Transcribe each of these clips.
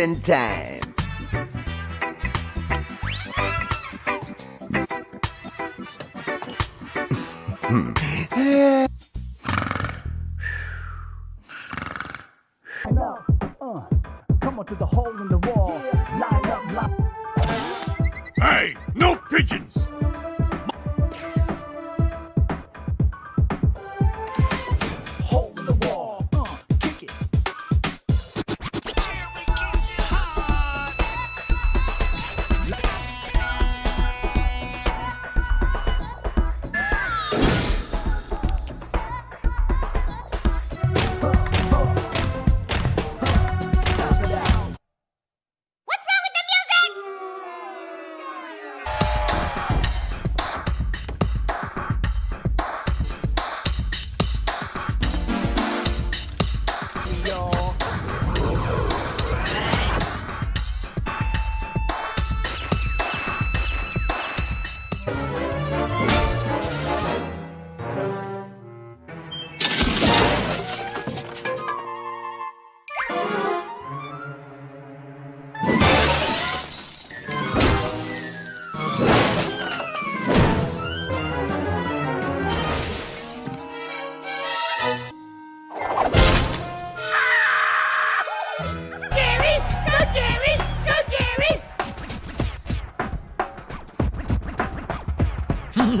Closing time.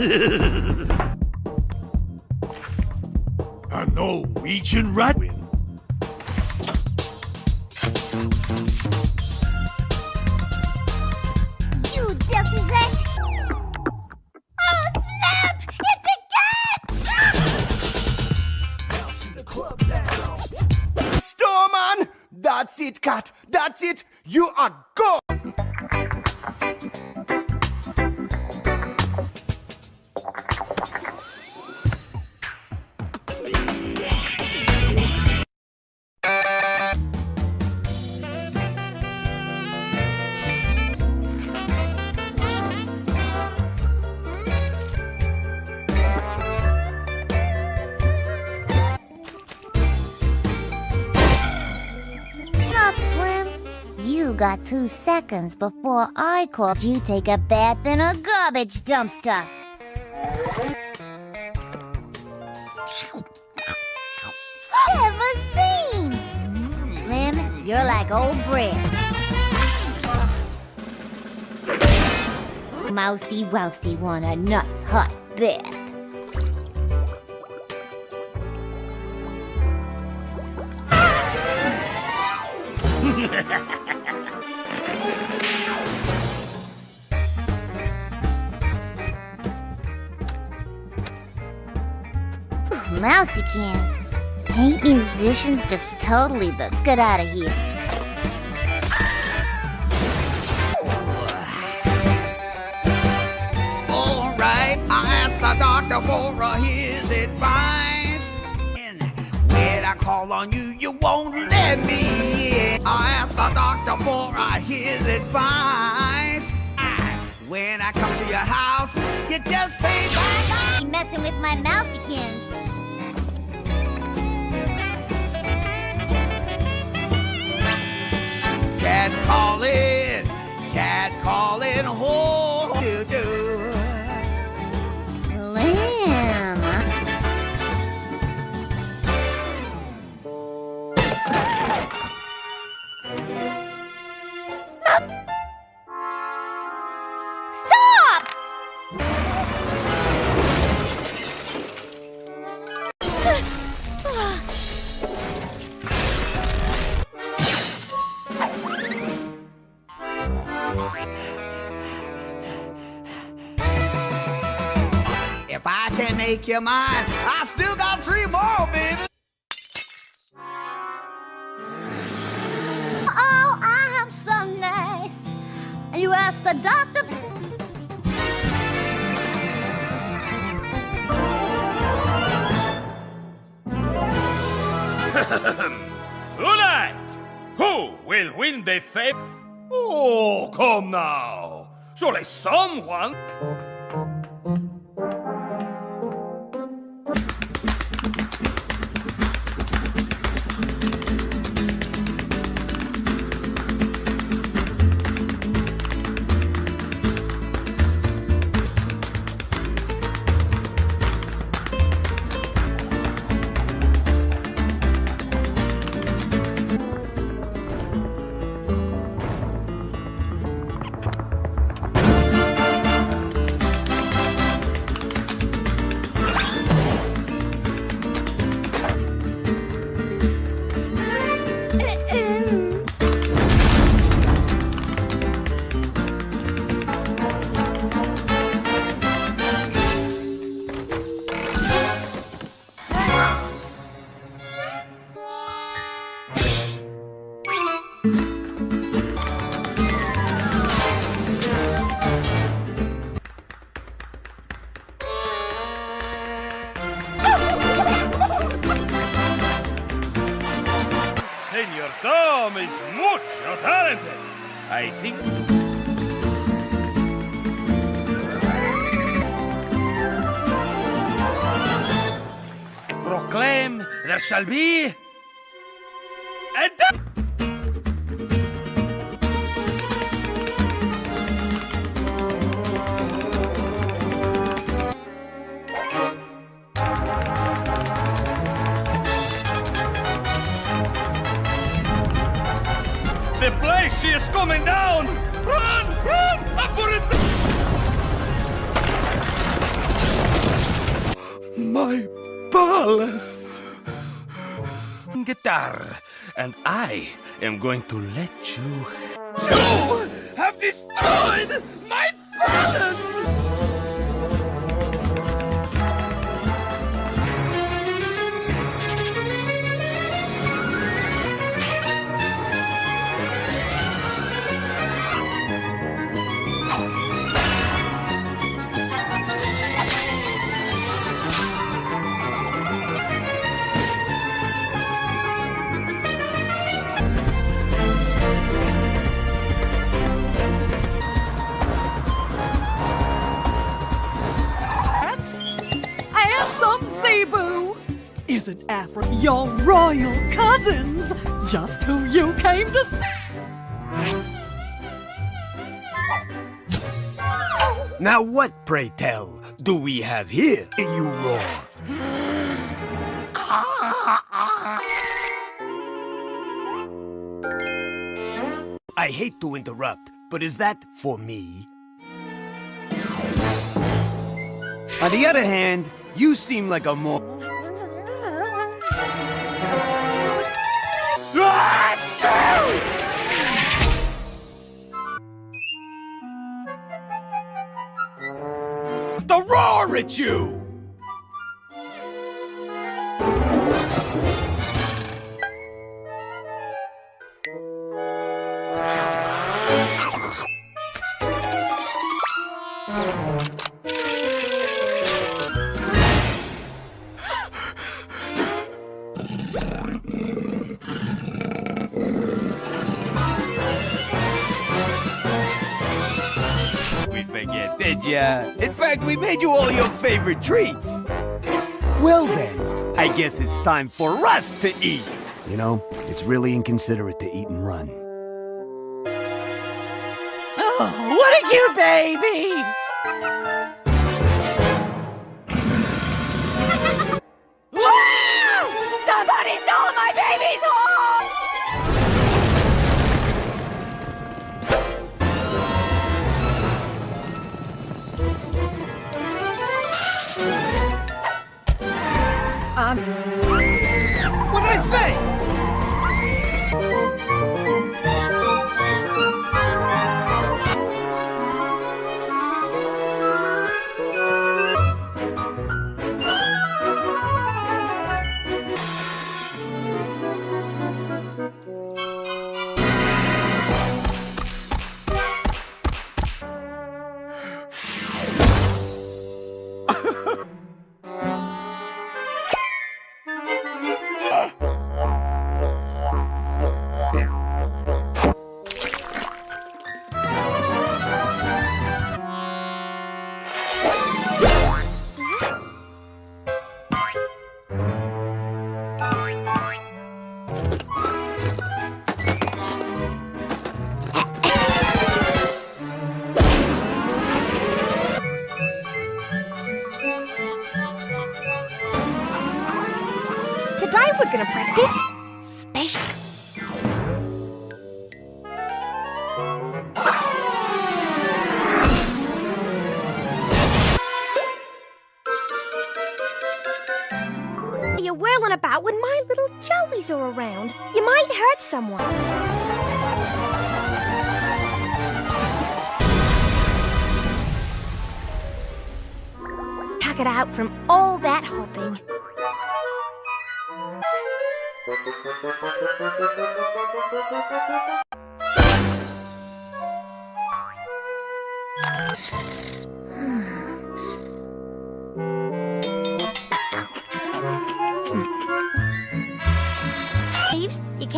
A Norwegian rat win. You dirty rat! Oh, snap! It's a cat! Storman! That's it, cat. That's it. You are two seconds before I called you take a bath in a garbage dumpster. Ever seen? Slim, you're like old bread. Mousy Wousy want a nice hot bath. Mousykins. Hate musicians just totally let's get out of here. All right, I asked the doctor for uh, his advice. And when I call on you, you won't let me in. I asked the doctor for uh, his advice. When I come to your house, you just say bye You messing with my mousykins. Cat calling, cat calling, oh, can make you mine, I still got three more, baby. Oh, I am so nice. You asked the doctor. Tonight, who will win the fame? Oh, come now. Surely someone. Shall be going to your royal cousins? Just who you came to see? Now what, pray tell, do we have here, you roar? I hate to interrupt, but is that for me? On the other hand, you seem like a more... at you! We forget, did ya? In fact, we made you all your favorite treats. Well then, I guess it's time for us to eat. You know, it's really inconsiderate to eat and run. Oh, what a cute baby!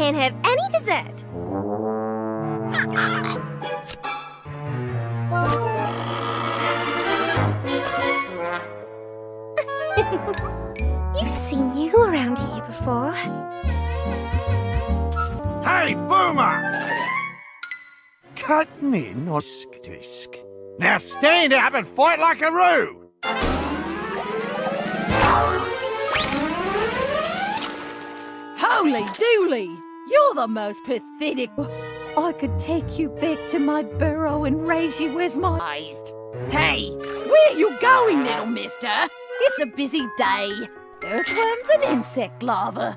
Can't have any dessert. You've seen you around here before. Hey, Boomer! Cut me, nosk disc. Now stand up and fight like a roo! holy dooly! You're the most pathetic. I could take you back to my burrow and raise you as my eyes. Hey, where are you going, little mister? It's a busy day. Earthworms and insect larvae.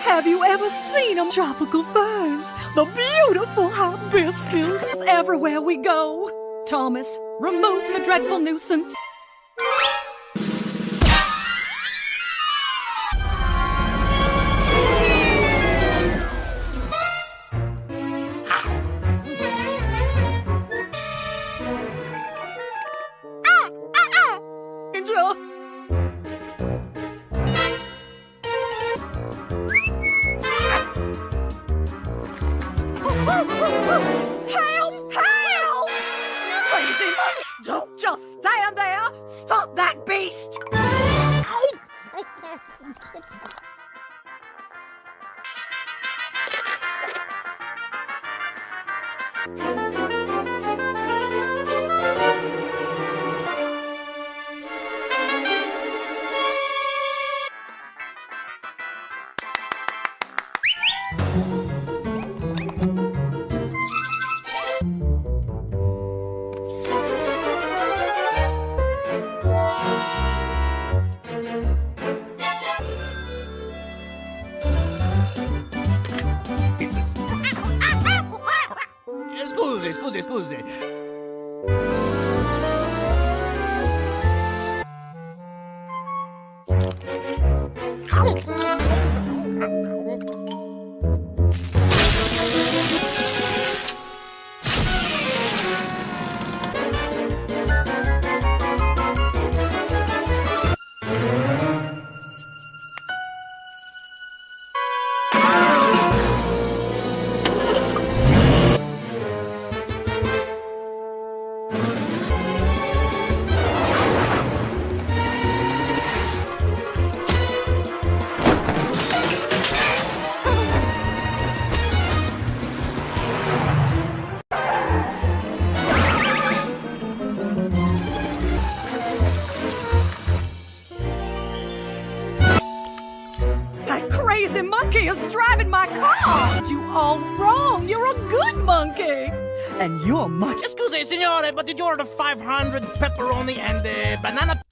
Have you ever seen them tropical ferns? The beautiful hibiscus everywhere we go. Thomas, remove the dreadful nuisance. Order 500 pepperoni and uh, banana?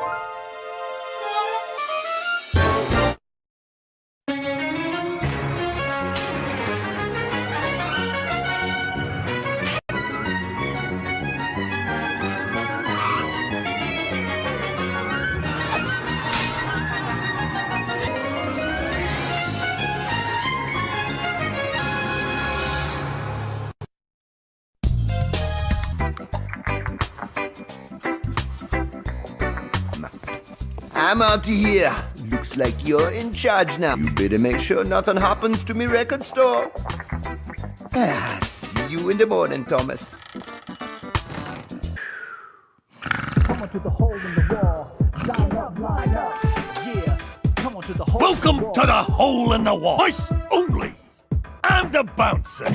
Bye. I'm out of here. Looks like you're in charge now. You better make sure nothing happens to me record store. Ah, see you in the morning, Thomas. Come on to the hole in the wall. Line up, line to the hole Welcome the to the hole in the wall. Twice only. I'm the bouncer.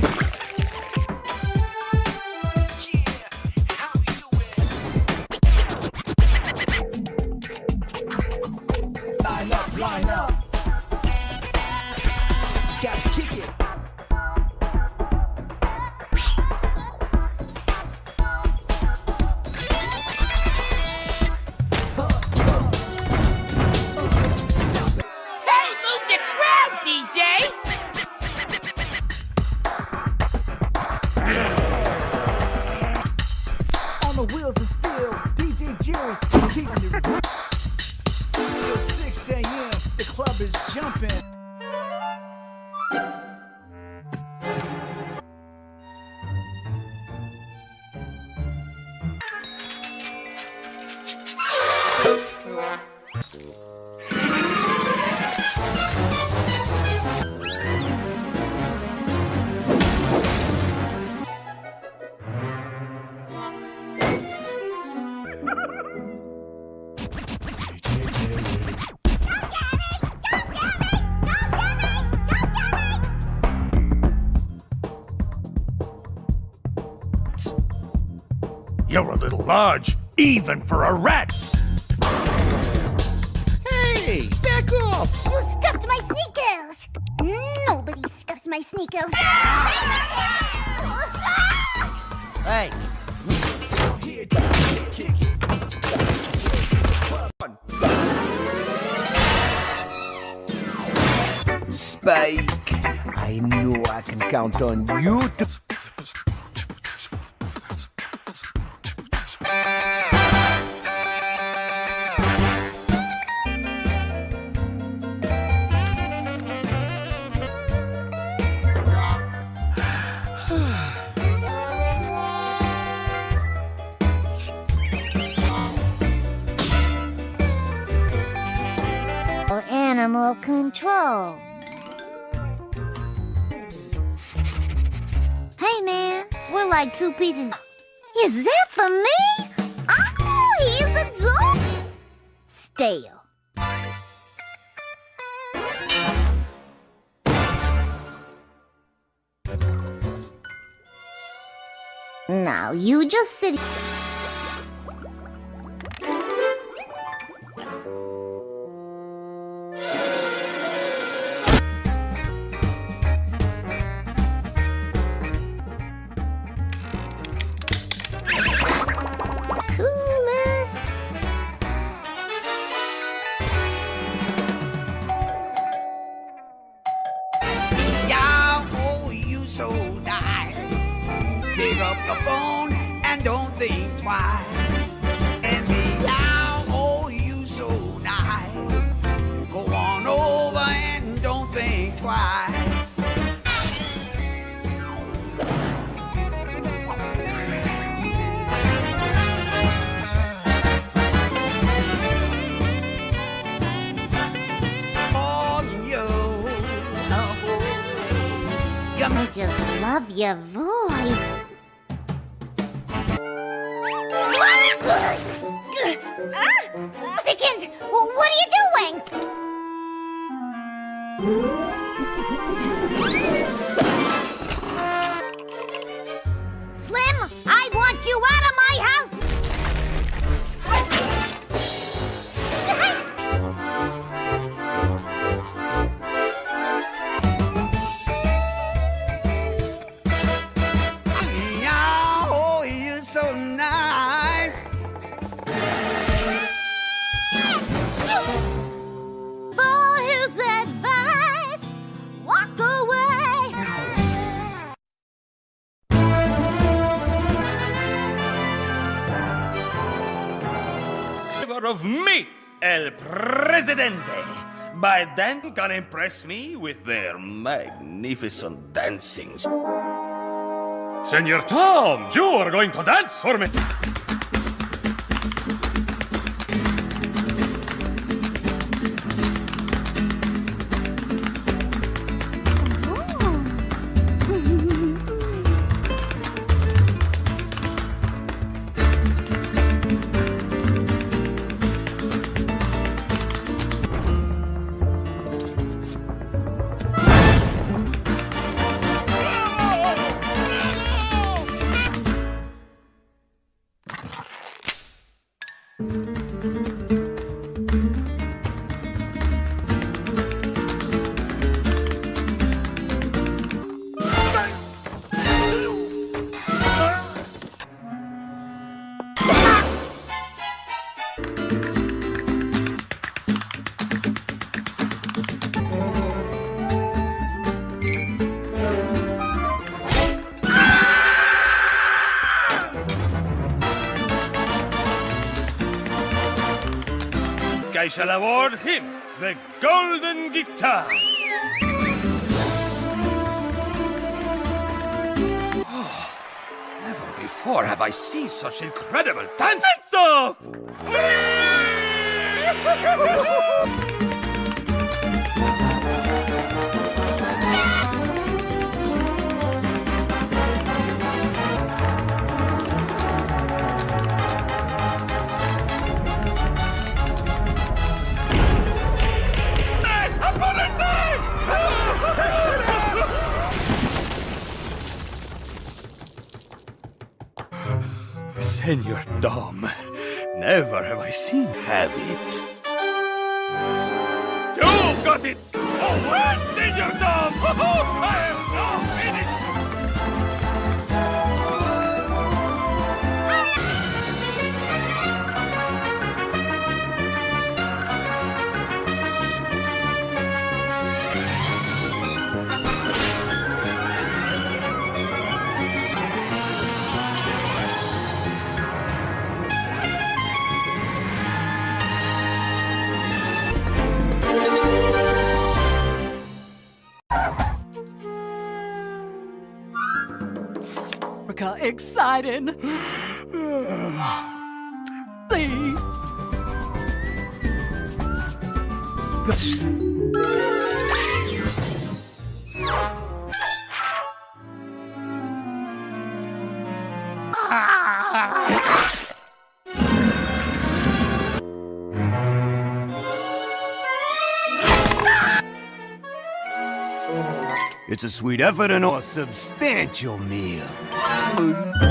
You're a little large, even for a rat. Hey, back off! You scuffed my sneakers! Nobody scuffs my sneakers! Hey, Here. Spike, I know I can count on you to. Two pieces. Is that for me? Oh, he's a dog. Stale. Now you just sit. Love your voice. What are you doing? Presidente. By then, can impress me with their magnificent dancing. Senor Tom, you are going to dance for me. Shall award him the Golden Guitar. Oh, never before have I seen such incredible dance off! Senor Dom, never have I seen have it. You've got it! Oh, well, Senor Dom! I am Exciting. See? It's a sweet effort and a substantial meal. Surprise!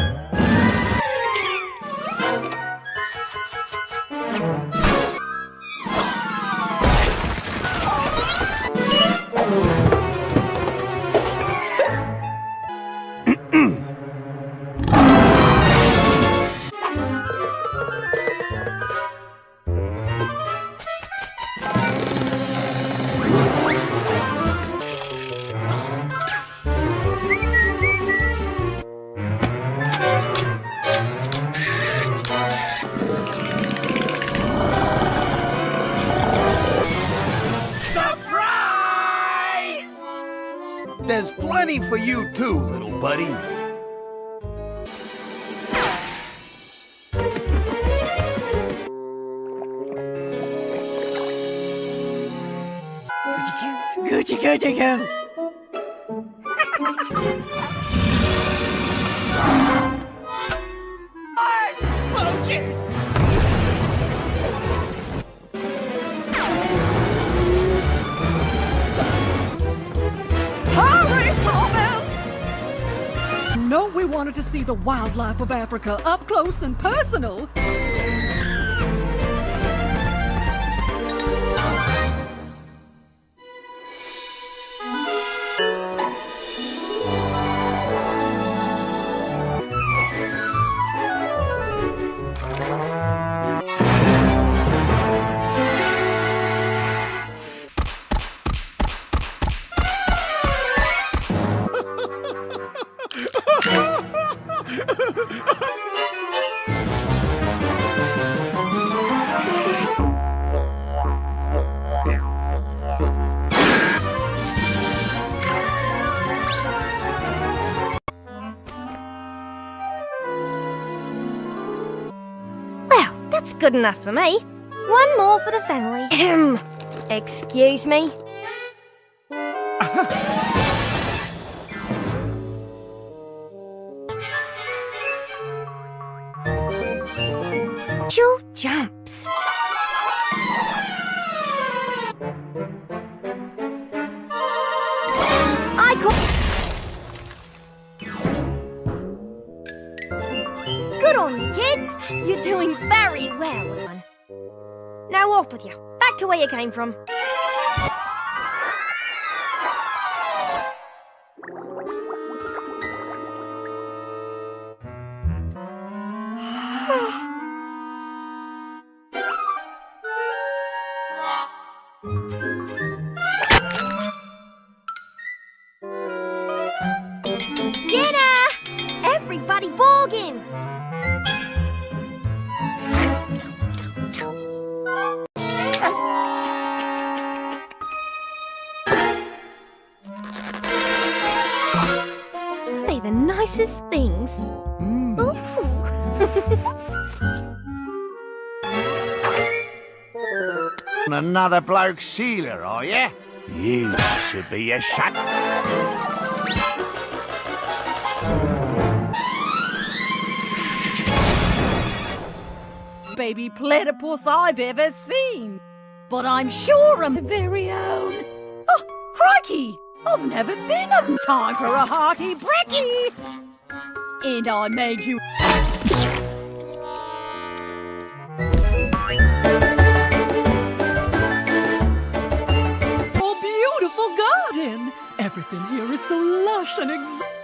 The wildlife of Africa up close and personal. Good enough for me. One more for the family. Excuse me. Back to where you came from. Bloke sealer, are you? You should be a shut. Baby platypus I've ever seen. But I'm sure I'm very own. Oh, crikey! I've never been on time for a hearty brekkie. And I made you. Everything here is so lush and ex.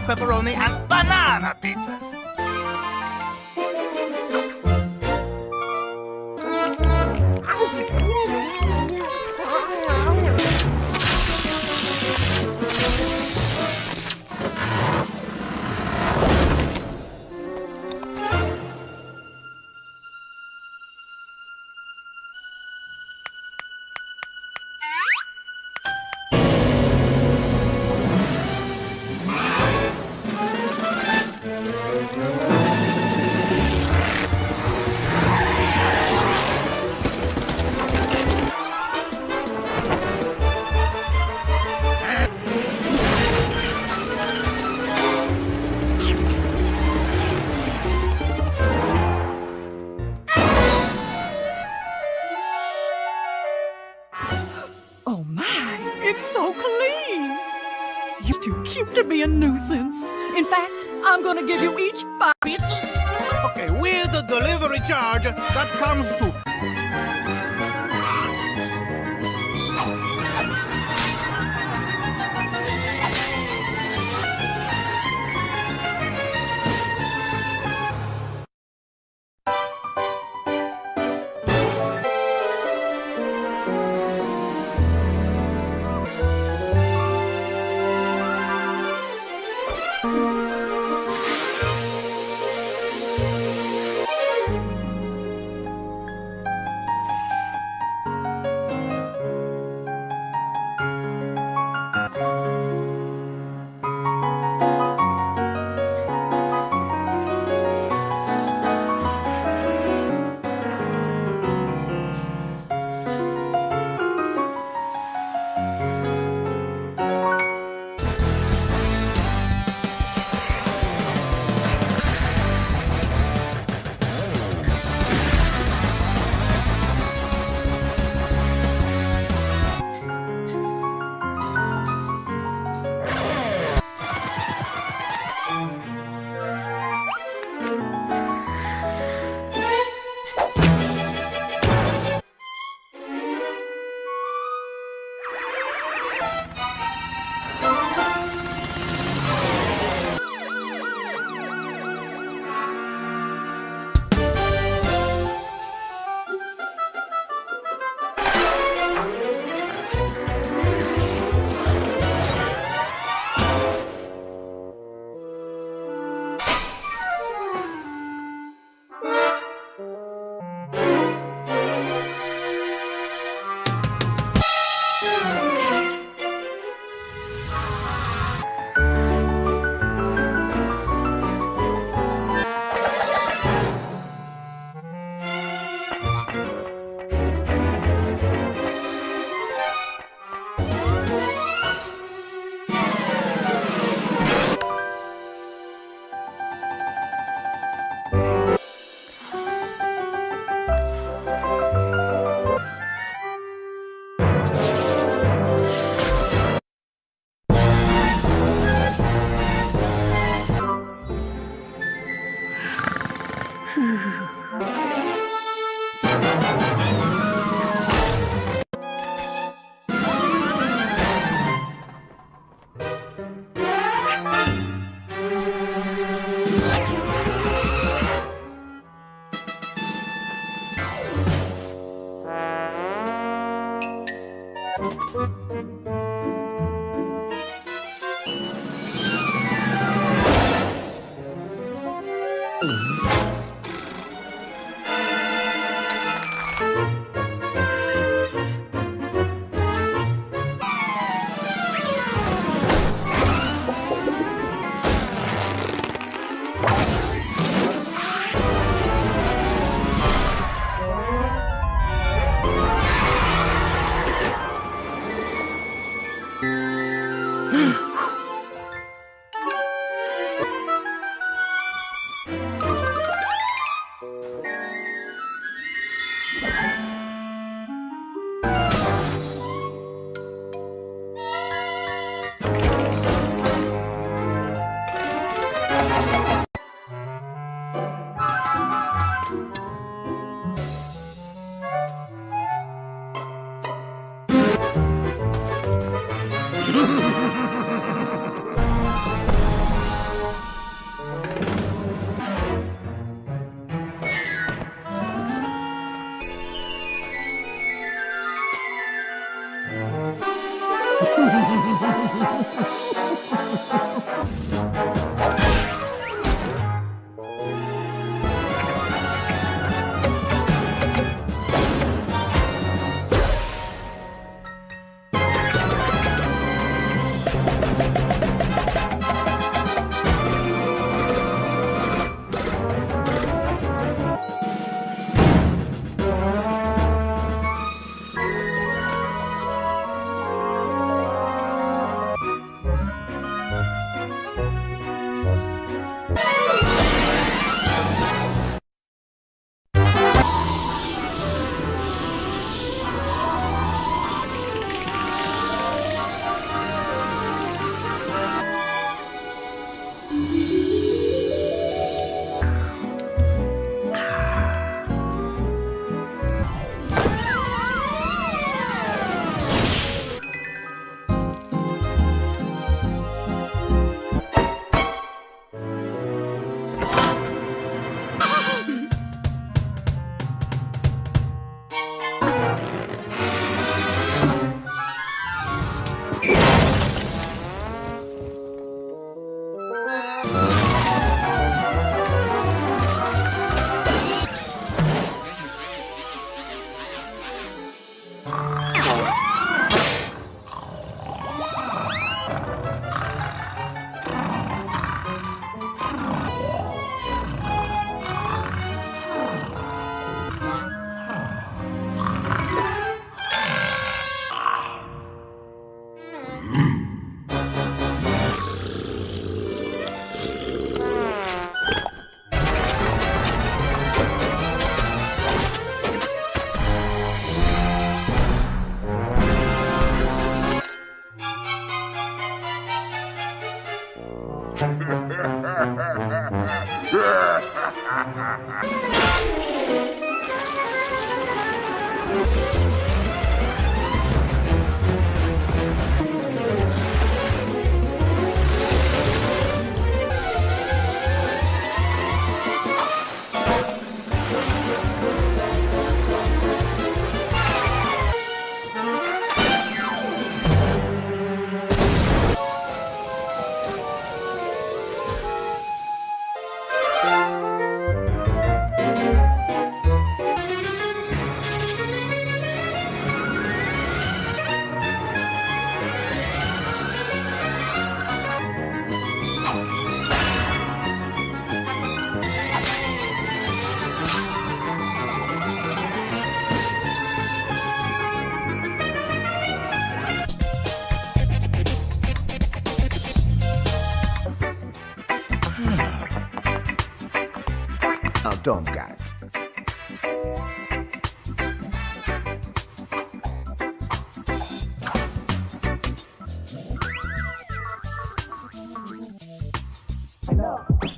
Pepperoni and banana pizzas.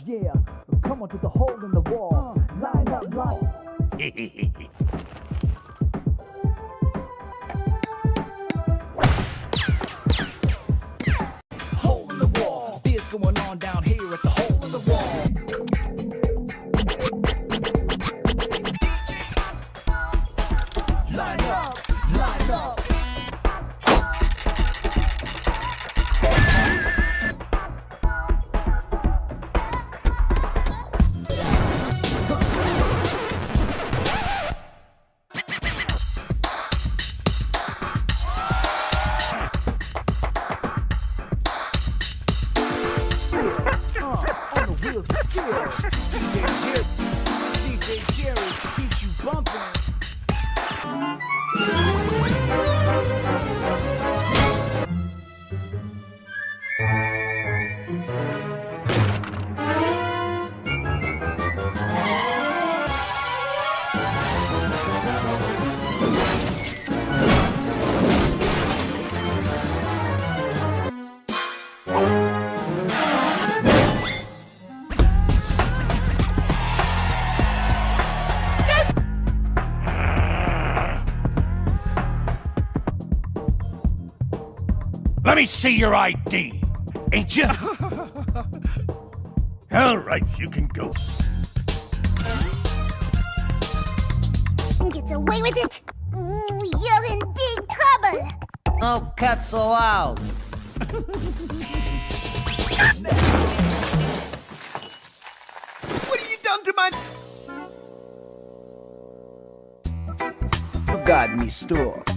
Yeah, come on to the hole in the wall. Line up, line. me see your ID. Ain't you? All right, you can go. And Gets away with it? Ooh, you're in big trouble. No cats allowed. What have you done to my... God me store.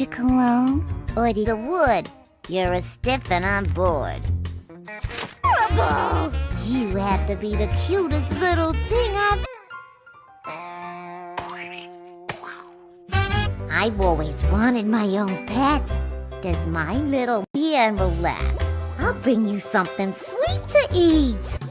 Your cologne? Or the wood? You're a stiff and I'm bored. You have to be the cutest little thing I've... I've always wanted my own pet. Does my little be and relax? I'll bring you something sweet to eat.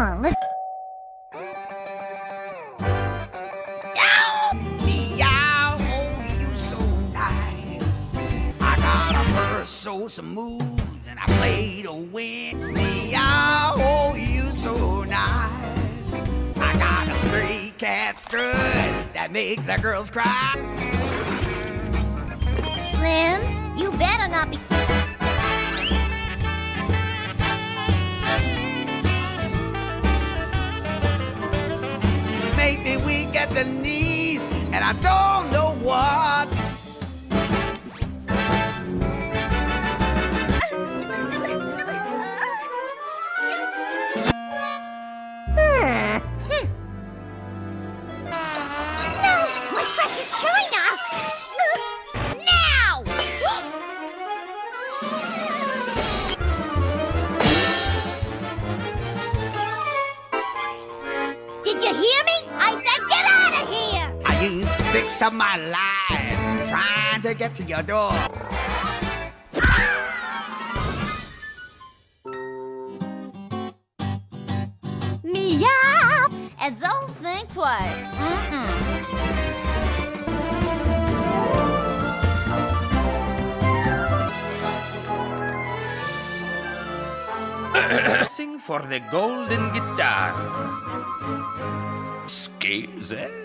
On, let's... Meow, oh, you so nice. I got a purse so smooth, and I play to win. Meow, oh, you so nice. I got a stray cat strut that makes the girls cry. Slim, you better not be... at the knees, and I don't know what. Did you hear me? Six of my lives trying to get to your door. Meow! And don't think twice. Mm-mm. Sing for the golden guitar. Scales, eh?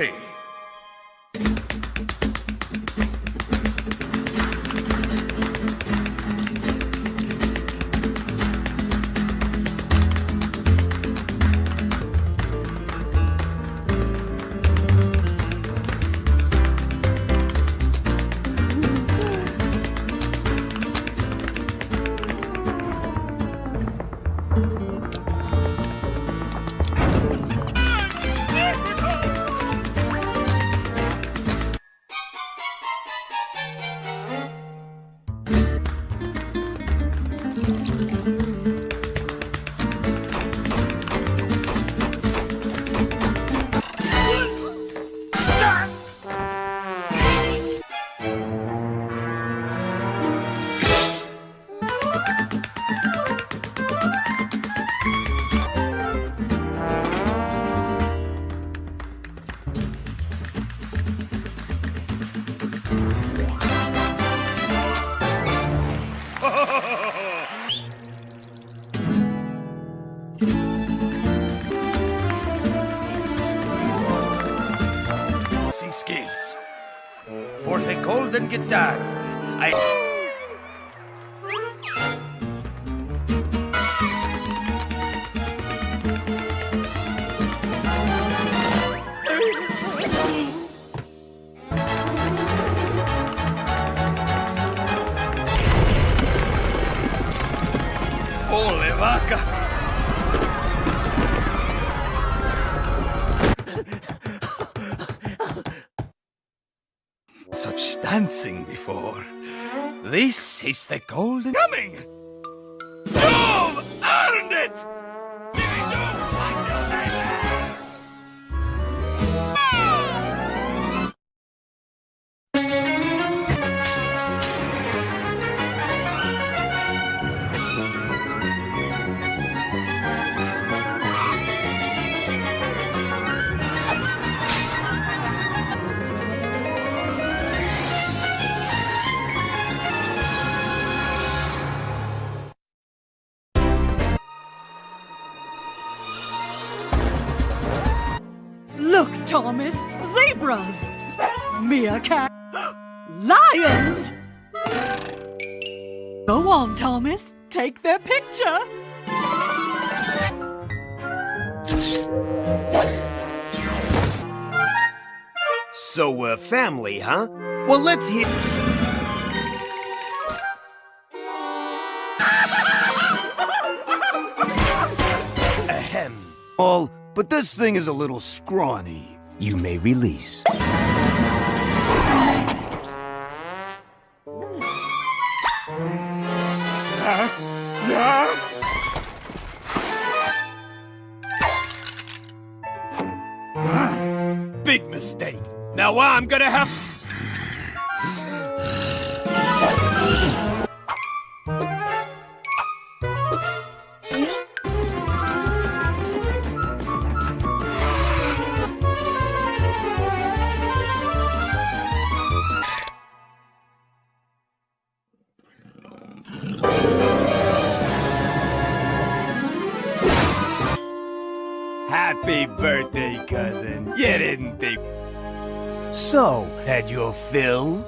Hey. Golden guitar, Is the golden coming. Go on, Thomas. Take their picture. So we're family, huh? Well, let's hear. Ahem. All, but this thing is a little scrawny. You may release. Now I'm gonna have. Happy birthday, cousin. You didn't think. So, had your fill?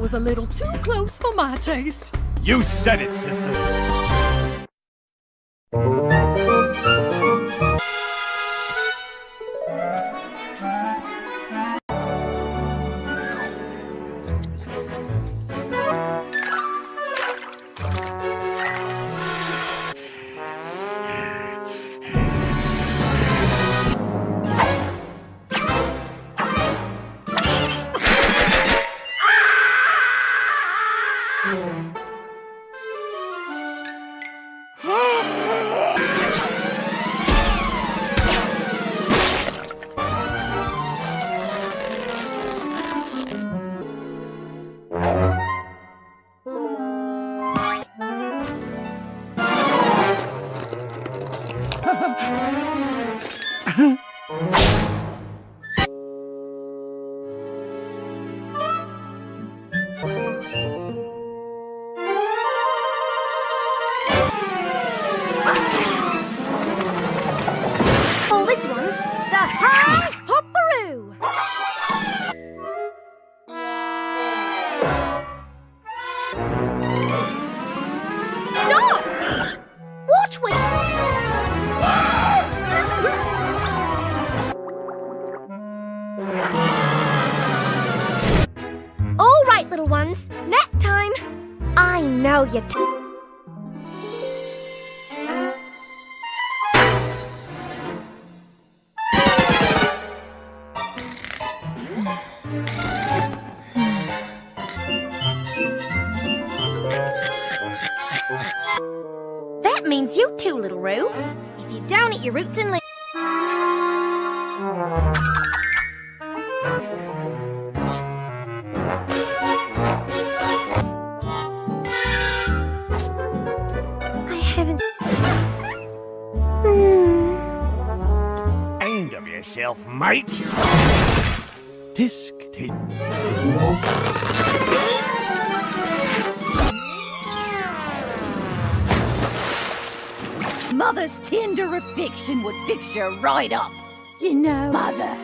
Was a little too close for my taste. You said it, sister. The your roots and leaves. I haven't. Hmm. End of yourself, mate. Affection would fix you right up. You know, Mother,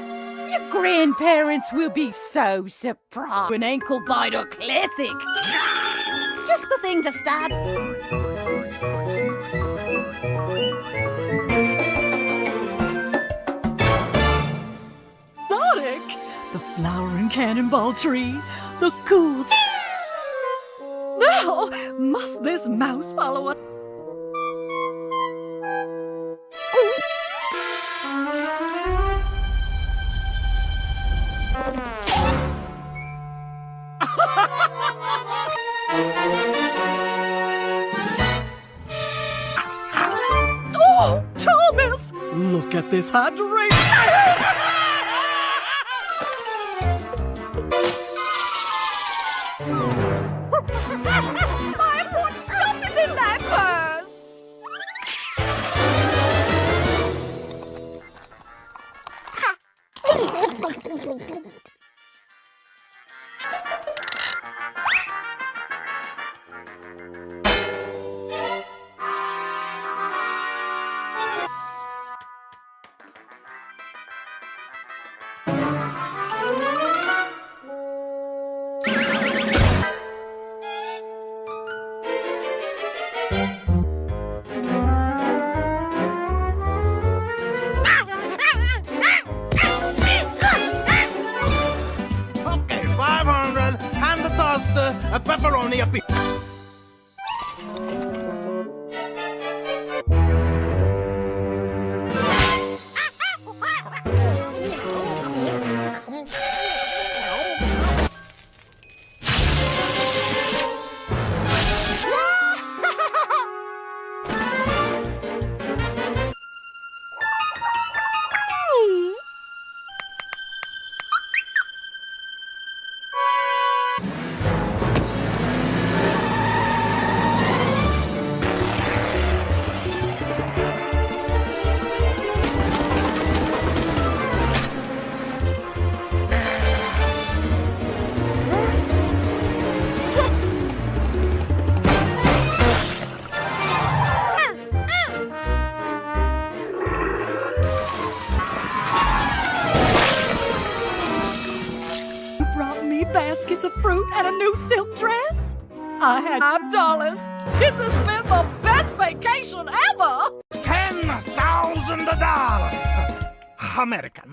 your grandparents will be so surprised. An ankle biter classic. Just the thing to start. Sonic, the flowering cannonball tree, the cool. Now, must this mouse follow us? At this hydration!